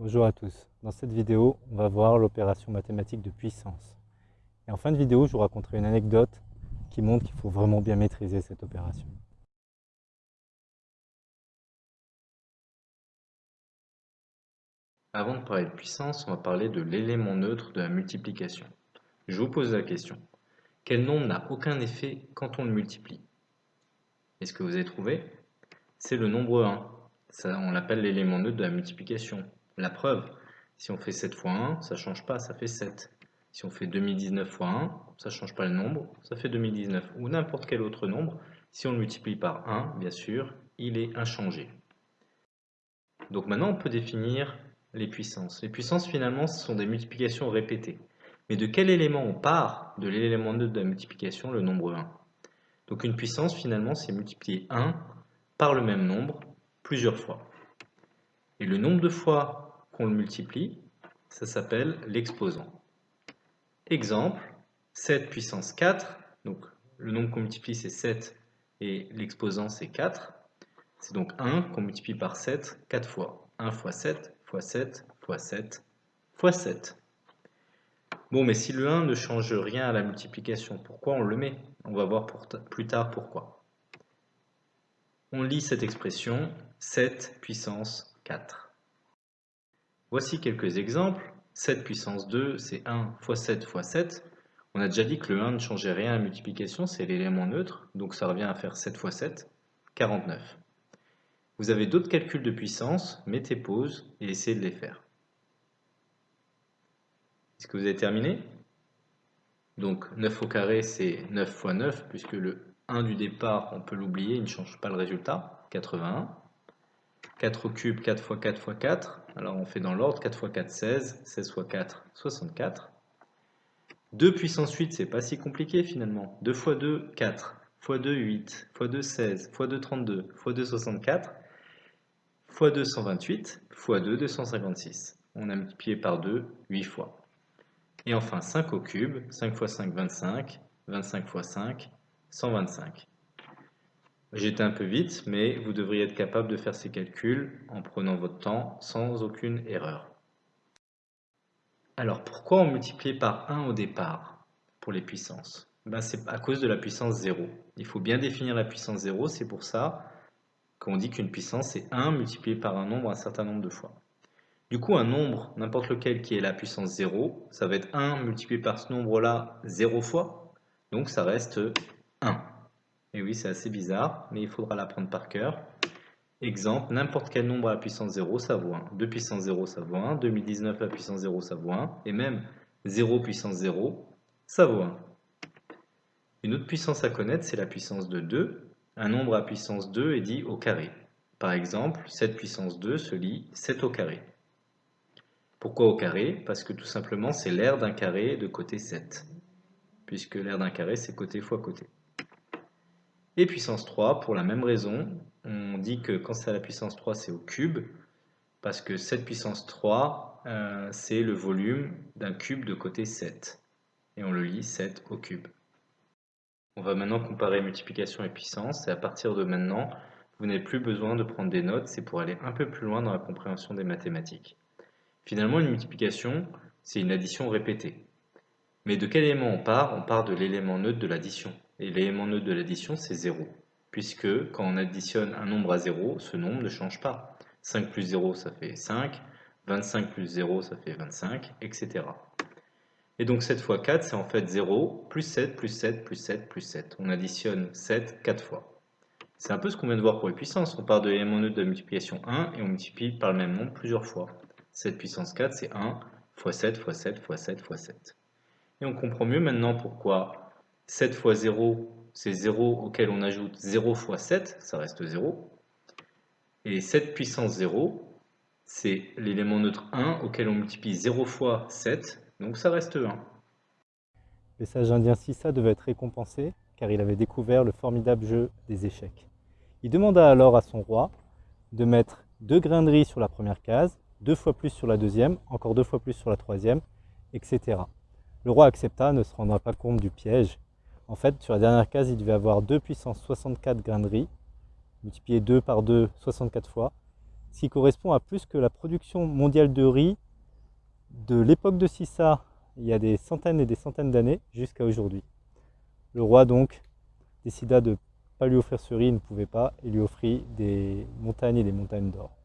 Bonjour à tous. Dans cette vidéo, on va voir l'opération mathématique de puissance. Et en fin de vidéo, je vous raconterai une anecdote qui montre qu'il faut vraiment bien maîtriser cette opération. Avant de parler de puissance, on va parler de l'élément neutre de la multiplication. Je vous pose la question. Quel nombre n'a aucun effet quand on le multiplie? Est-ce que vous avez trouvé? C'est le nombre 1. Ça, on l'appelle l'élément neutre de la multiplication. La preuve, si on fait 7 fois 1, ça ne change pas, ça fait 7. Si on fait 2019 fois 1, ça ne change pas le nombre, ça fait 2019. Ou n'importe quel autre nombre, si on le multiplie par 1, bien sûr, il est inchangé. Donc maintenant, on peut définir les puissances. Les puissances, finalement, ce sont des multiplications répétées. Mais de quel élément on part De l'élément neutre de la multiplication, le nombre 1. Donc une puissance, finalement, c'est multiplier 1 par le même nombre plusieurs fois. Et le nombre de fois le multiplie, ça s'appelle l'exposant. Exemple, 7 puissance 4, donc le nombre qu'on multiplie c'est 7 et l'exposant c'est 4. C'est donc 1 qu'on multiplie par 7 4 fois. 1 fois 7 fois 7 fois 7 fois 7. Bon, mais si le 1 ne change rien à la multiplication, pourquoi on le met? On va voir plus tard pourquoi. On lit cette expression 7 puissance 4. Voici quelques exemples. 7 puissance 2, c'est 1 fois 7 fois 7. On a déjà dit que le 1 ne changeait rien à la multiplication, c'est l'élément neutre, donc ça revient à faire 7 fois 7, 49. Vous avez d'autres calculs de puissance, mettez pause et essayez de les faire. Est-ce que vous avez terminé? Donc 9 au carré, c'est 9 fois 9, puisque le 1 du départ, on peut l'oublier, il ne change pas le résultat, 81. 4 au cube, 4 fois 4 fois 4. Alors on fait dans l'ordre, 4 fois 4, 16. 16 fois 4, 64. 2 puissance 8, c'est pas si compliqué finalement. 2 fois 2, 4. fois 2, 8. fois 2, 16. fois 2, 32. fois 2, 64. fois 2, 128. fois 2, 256. On a multiplié par 2, 8 fois. Et enfin 5 au cube. 5 fois 5, 25. 25 fois 5, 125. J'étais un peu vite, mais vous devriez être capable de faire ces calculs en prenant votre temps sans aucune erreur. Alors pourquoi on multiplie par 1 au départ pour les puissances? Ben, C'est à cause de la puissance 0. Il faut bien définir la puissance 0, c'est pour ça qu'on dit qu'une puissance c'est 1 multiplié par un nombre un certain nombre de fois. Du coup, un nombre, n'importe lequel qui est la puissance 0, ça va être 1 multiplié par ce nombre-là 0 fois, donc ça reste 1. Et oui, c'est assez bizarre, mais il faudra l'apprendre par cœur. Exemple, n'importe quel nombre à la puissance 0, ça vaut 1. 2 puissance 0, ça vaut 1. 2019 à la puissance 0, ça vaut 1. Et même 0 puissance 0, ça vaut 1. Une autre puissance à connaître, c'est la puissance de 2. Un nombre à puissance 2 est dit au carré. Par exemple, 7 puissance 2 se lit 7 au carré. Pourquoi au carré? Parce que tout simplement, c'est l'aire d'un carré de côté 7. Puisque l'aire d'un carré, c'est côté fois côté. Et puissance 3, pour la même raison, on dit que quand c'est à la puissance 3, c'est au cube, parce que cette puissance 3, euh, c'est le volume d'un cube de côté 7. Et on le lit 7 au cube. On va maintenant comparer multiplication et puissance, et à partir de maintenant, vous n'avez plus besoin de prendre des notes, c'est pour aller un peu plus loin dans la compréhension des mathématiques. Finalement, une multiplication, c'est une addition répétée. Mais de quel élément on part? On part de l'élément neutre de l'addition. Et l'élément neutre de l'addition, c'est 0. Puisque quand on additionne un nombre à 0, ce nombre ne change pas. 5 plus 0, ça fait 5. 25 plus 0, ça fait 25, etc. Et donc 7 fois 4, c'est en fait 0, plus 7, plus 7, plus 7, plus 7. On additionne 7 4 fois. C'est un peu ce qu'on vient de voir pour les puissances. On part de l'élément neutre de la multiplication 1 et on multiplie par le même nombre plusieurs fois. 7 puissance 4, c'est 1 fois 7 fois 7 fois 7 fois 7. Et on comprend mieux maintenant pourquoi 7 fois 0, c'est 0 auquel on ajoute 0 fois 7, ça reste 0. Et 7 puissance 0, c'est l'élément neutre 1 auquel on multiplie 0 fois 7, donc ça reste 1. Le sage indien Sissa devait être récompensé car il avait découvert le formidable jeu des échecs. Il demanda alors à son roi de mettre deux grains de riz sur la première case, deux fois plus sur la deuxième, encore deux fois plus sur la troisième, etc. Le roi accepta, ne se rendra pas compte du piège, en fait, sur la dernière case, il devait avoir 2 puissance 64 grains de riz, multiplié 2 par 2, 64 fois. ce qui correspond à plus que la production mondiale de riz de l'époque de Sissa, il y a des centaines et des centaines d'années, jusqu'à aujourd'hui. Le roi donc décida de ne pas lui offrir ce riz, il ne pouvait pas, et lui offrit des montagnes et des montagnes d'or.